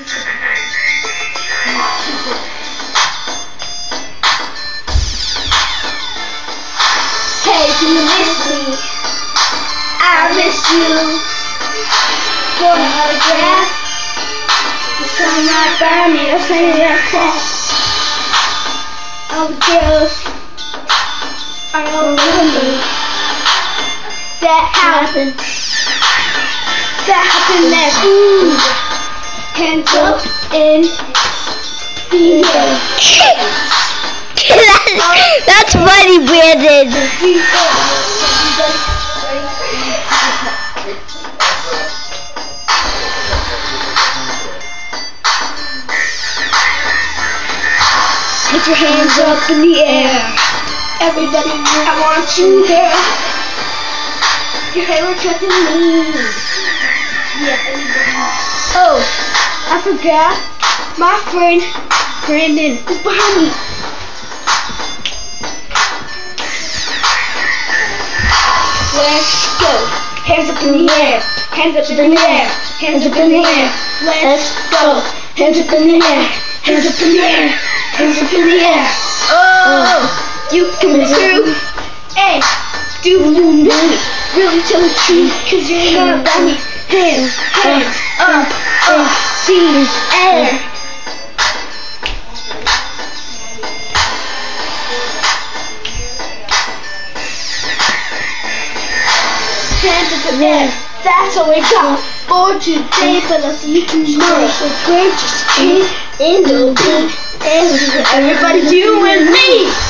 Hey, do you miss me? I miss you. For an autograph? The sun right by me, I'll send you that fast. All the girls over me. That happened. That happened next. Up in the air. That's funny, Brandon. Put your hands up in the air. Everybody, I want you there. Your trip is me. Yeah, everybody. Oh, I forgot. My friend Brandon is behind me. Let's go. Hands up in the air. Hands up in the air. Hands up in the air. Let's go. Hands up in the air. Hands up in the air. Hands up in the air. Oh, uh, you coming through? Hey, do you know me? Really tell the truth, cause you're not about me. Hands, hands up, Hands up in the air. That's all we got for today, but see you tomorrow. So great, just keep in the. And everybody, you and me.